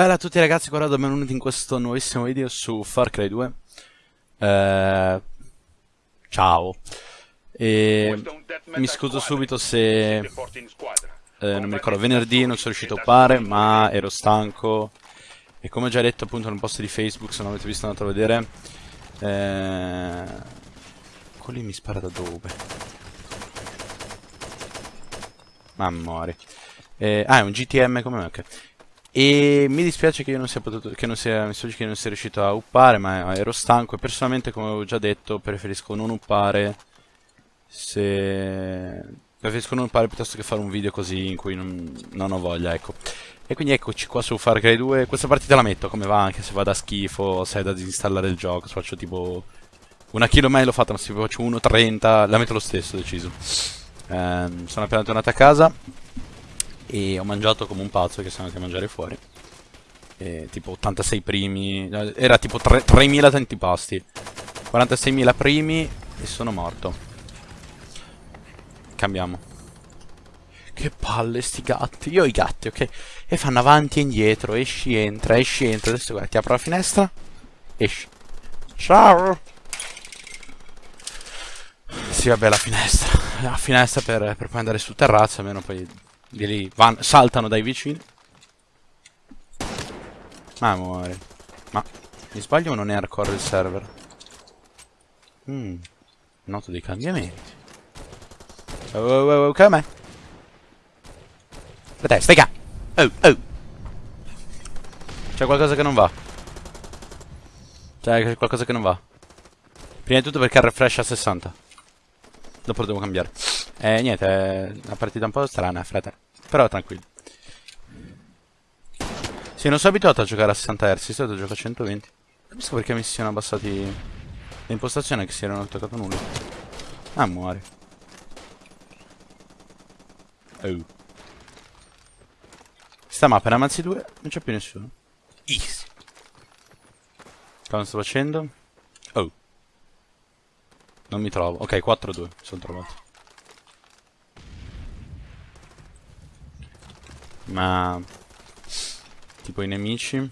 Bella a tutti ragazzi, guarda, benvenuti in questo nuovissimo video su Far Cry 2. Eh, ciao. E mi scuso subito se eh, non mi ricordo, venerdì non sono riuscito a upare, ma ero stanco. E come ho già detto appunto nel post di Facebook, se non avete visto andate a vedere. Eh, quelli mi spara da dove? Mamma eh, ah, è un GTM come me, ok. E mi dispiace che io non sia potuto, che non sia, mi che non sia riuscito a uppare, ma ero stanco e personalmente, come avevo già detto, preferisco non uppare se... Preferisco non uppare piuttosto che fare un video così in cui non, non ho voglia, ecco. E quindi eccoci qua su Far Cry 2. Questa partita la metto come va, anche se va da schifo, se è da disinstallare il gioco. Se faccio tipo una chilo mai l'ho fatta, ma se faccio 1.30 la metto lo stesso, deciso. Ehm, sono appena tornato a casa e ho mangiato come un pazzo che sono andato a mangiare fuori. E, tipo 86 primi, era tipo 3.000 tanti pasti. 46.000 primi e sono morto. Cambiamo. Che palle sti gatti. Io ho i gatti, ok? E fanno avanti e indietro, esci, entra, esci, entra. Adesso guarda, ti apro la finestra. Esci. Ciao. Sì, vabbè, la finestra. La finestra per, per poi andare sul terrazzo, almeno poi di lì van, saltano dai vicini. Ma muore. Ma mi sbaglio o non è hardcore il server? Mmm. Noto dei cambiamenti. Oh, oh, oh, come? Aspetta, stai qua. Oh, oh. C'è qualcosa che non va. C'è qualcosa che non va. Prima di tutto perché il refresh a 60. Dopo lo devo cambiare. Eh, niente, è una partita un po' strana, frate. Però tranquillo. Sì, non sono abituato a giocare a 60 Hz, di solito gioco a 120. Capisco perché mi si siano abbassati le impostazioni che si erano toccato nulla. Ah, muore. Oh. Sta mappa è una mazzi 2, non c'è più nessuno. Easy. Cosa sto facendo? Oh. Non mi trovo. Ok, 4-2, sono trovato. Ma... Tipo i nemici...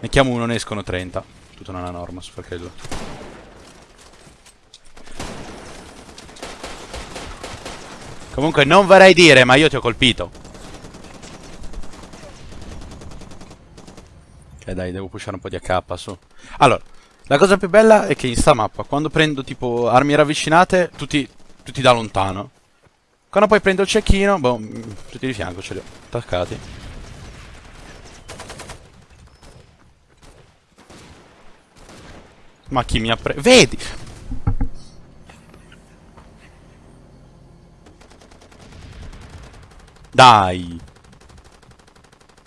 Ne chiamo uno, ne escono 30. Tutta una norma su 2. Comunque non vorrei dire, ma io ti ho colpito. Ok dai, devo pushare un po' di AK su. Allora, la cosa più bella è che in sta mappa, quando prendo tipo armi ravvicinate, tutti, tutti da lontano. Quando poi prendo il cecchino, boh, tutti di fianco ce li ho attaccati. Ma chi mi ha preso? Vedi! Dai!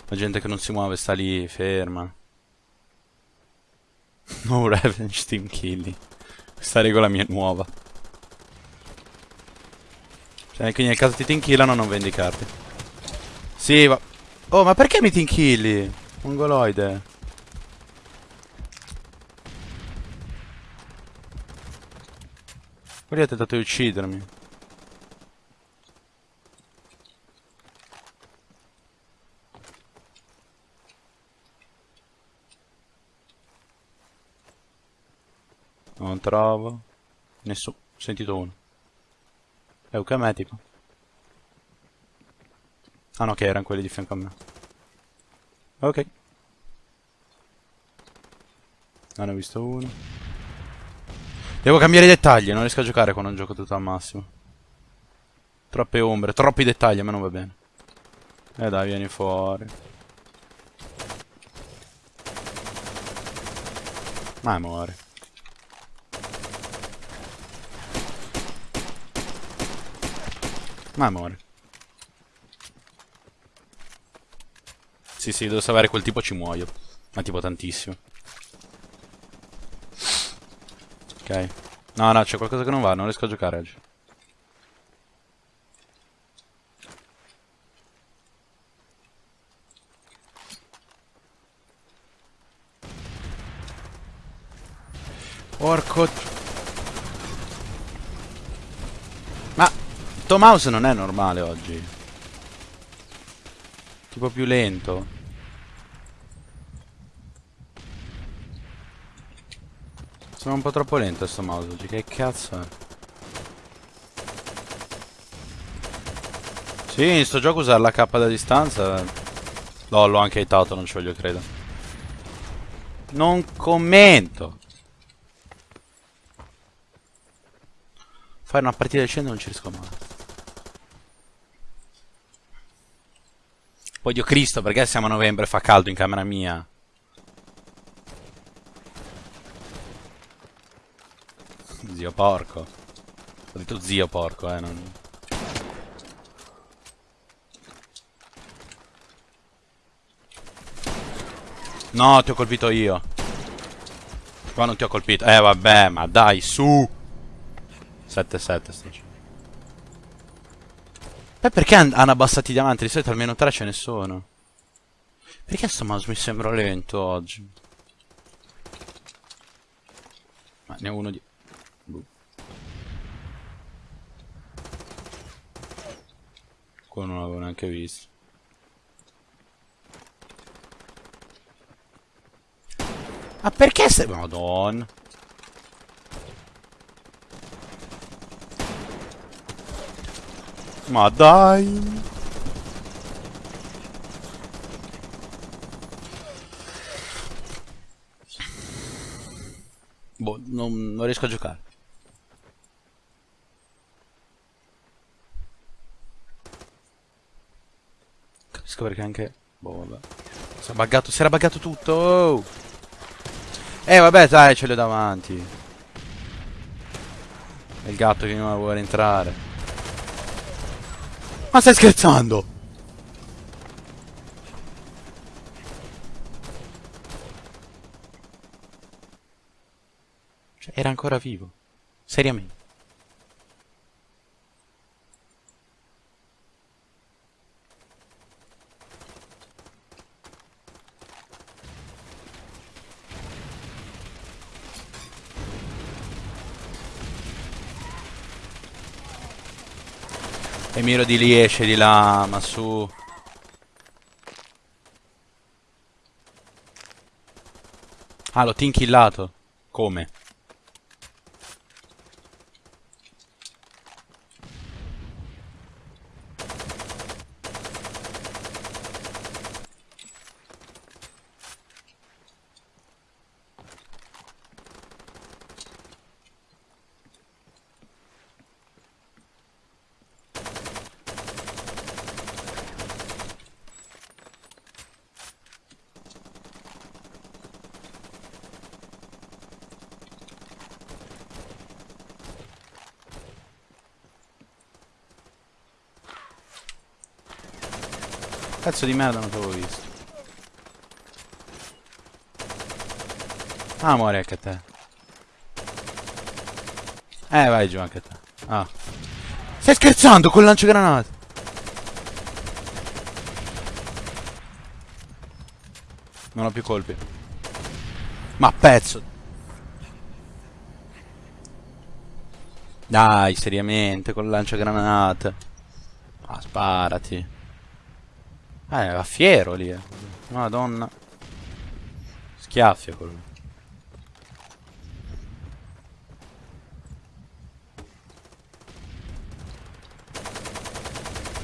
La gente che non si muove sta lì, ferma. No revenge team killing. Questa regola mia è nuova. Cioè, quindi nel caso ti tinkillano non vendi carte. Sì, va... Oh, ma perché mi tinkilli? Mongoloide. Quelli ha tentato di uccidermi. Non trovo. Nessuno. Ho sentito uno. Eucametico. Ah no, che erano quelli di fianco a me. Ok. Non ne ho visto uno. Devo cambiare i dettagli, non riesco a giocare quando non gioco tutto al massimo. Troppe ombre, troppi dettagli, a me non va bene. Eh dai, vieni fuori. Ma muore. Ma muore. Sì, sì, devo salvare quel tipo ci muoio. Ma tipo tantissimo. Ok. No, no, c'è qualcosa che non va, non riesco a giocare oggi. Porco Tom House non è normale oggi. Tipo più lento. Sono un po' troppo lento sto mouse oggi, che cazzo è? Sì, in sto gioco usare la K da distanza. No, l'ho anche hitato, non ci voglio credo. Non commento. Fare una partita di 100 non ci riesco mai. Poi Dio Cristo, perché siamo a novembre e fa caldo in camera mia? Zio porco. Ho detto zio porco, eh, non... No, ti ho colpito io. Qua non ti ho colpito. Eh, vabbè, ma dai, su. 7-7 sto. Beh, perché han hanno abbassati i diamanti? Di solito almeno 3 ce ne sono. Perché sto mouse mi sembra lento oggi? Ma ne ho uno di... Boh. Qua non l'avevo neanche visto. Ma perché sei... Madonna. Ma dai. Boh, non, non riesco a giocare. Capisco perché anche... Boh, vabbè. Si è buggato, si era buggato tutto. Oh. Eh, vabbè, dai, ce l'ho davanti. È il gatto che non vuole entrare. Ma stai scherzando? Cioè, era ancora vivo. Seriamente. E miro di lì esce di là, ma su. Ah, l'ho tinkillato. Come? Pezzo di merda non t'avevo visto. Ah, muori anche te. Eh, vai giù anche te. Ah. Stai scherzando con il lanciagranate? Non ho più colpi. Ma pezzo. Dai, seriamente, con il lanciagranate. Ah, sparati. Eh, era fiero lì. Eh. Madonna. Schiaffia quello.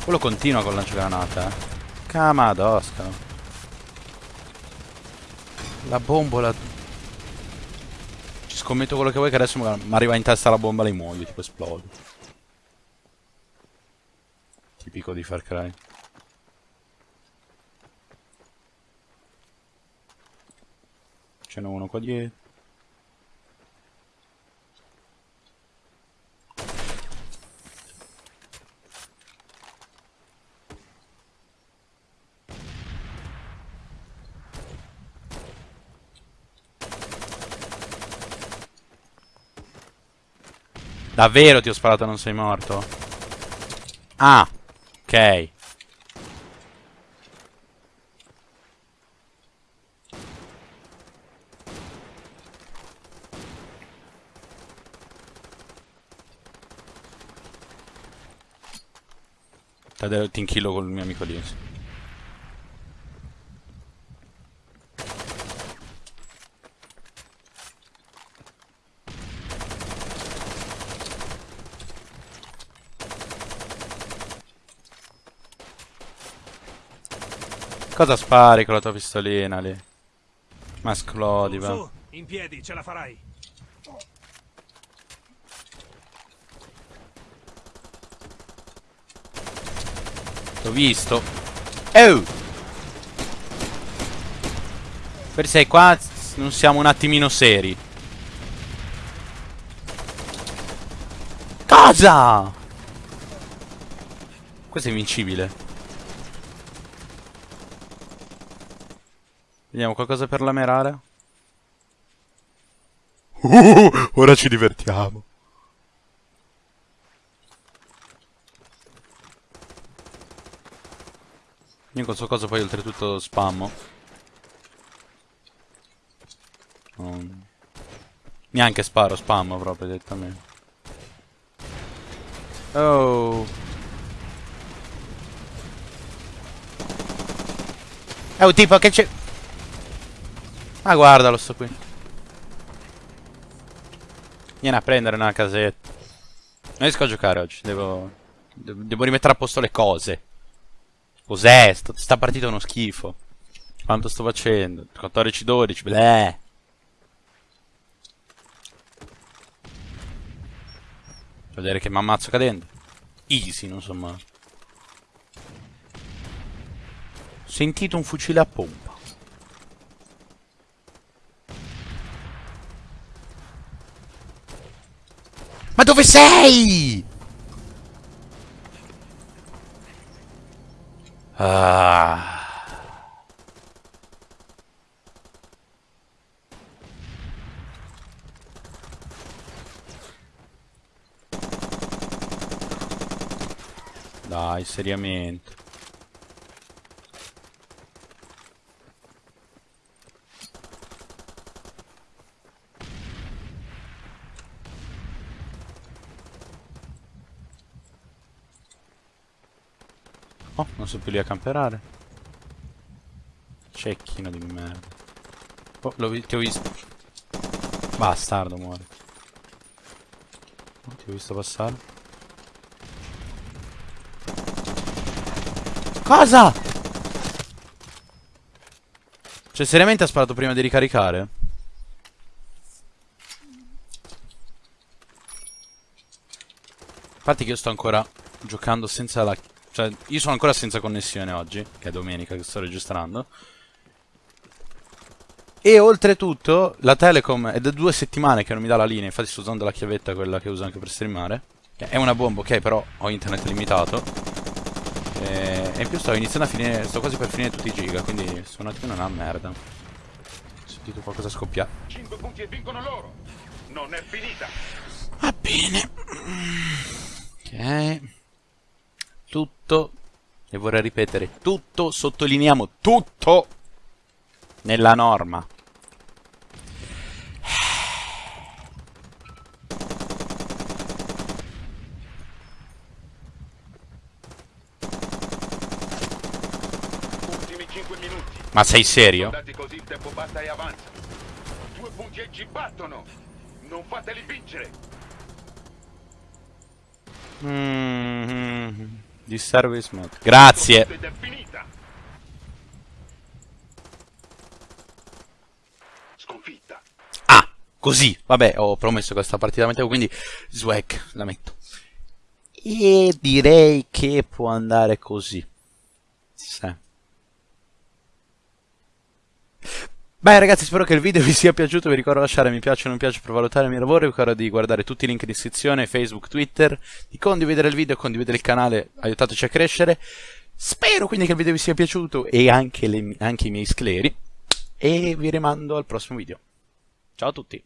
Quello continua con lanciagranata, eh. Camadosca. La bombola. Ci scommetto quello che vuoi che adesso mi arriva in testa la bomba e lei muoio, tipo esplode. Tipico di Far Cry. Ce n'è uno qua dietro. Davvero ti ho sparato non sei morto? Ah, ok. Cadere ti con il mio amico lì. Cosa spari con la tua pistolina lì? Ma esplodi, va. Su, in piedi, ce la farai. L'ho visto. Oh! Per sei qua non siamo un attimino seri. Cosa? Questo è invincibile. Vediamo qualcosa per lamerare. Uh, ora ci divertiamo. Io in questo caso poi oltretutto spammo. Non- Neanche sparo, spammo proprio direttamente. Oh. È un tipo che c'è... Ma guardalo sto qui. Vieni a prendere una casetta. Non riesco a giocare oggi, devo... de- Devo rimettere a posto le cose. Cos'è? Sto- Sta partita è uno schifo. Quanto sto facendo? 14-12, bleh. Vedere che mi ammazzo cadendo. Easy, non so mai. Sentito un fucile a pompa. Ma dove sei? Ah. Dai, seriamente. Oh, non sono più lì a camperare. Cecchino di merda. Oh, ti ho visto. Bastardo, muore. Oh, ti ho visto passare. Cosa? Cioè, seriamente ha sparato prima di ricaricare? Parte che io sto ancora giocando senza la... Cioè, io sono ancora senza connessione oggi, che è domenica che sto registrando. E oltretutto, la Telecom è da due settimane che non mi dà la linea, infatti sto usando la chiavetta, quella che uso anche per streamare. Che è una bomba, ok, però ho internet limitato. E, e in più sto iniziando a finire, sto quasi per finire tutti i giga, quindi sto un attimo una merda. Ho sentito qualcosa scoppiare. 5 punti e vincono loro. Non è finita. Va bene. Ok. Tutto. E vorrei ripetere, tutto, sottolineiamo tutto nella norma. Ultimi 5 minuti. Ma sei serio? Così il tempo basta e avanza. Due punti ci battono. Non fateli vincere. Mm, di service mode. Grazie. Ah, così. Vabbè, ho promesso che questa partita la mettevo, quindi swag, la metto. E direi che può andare così. Sì. Beh ragazzi spero che il video vi sia piaciuto, vi ricordo di lasciare mi piace o non piace per valutare il mio lavoro, vi ricordo di guardare tutti i link in descrizione, Facebook, Twitter, di condividere il video, condividere il canale, aiutateci a crescere. Spero quindi che il video vi sia piaciuto e anche, le- anche i miei scleri e vi rimando al prossimo video. Ciao a tutti!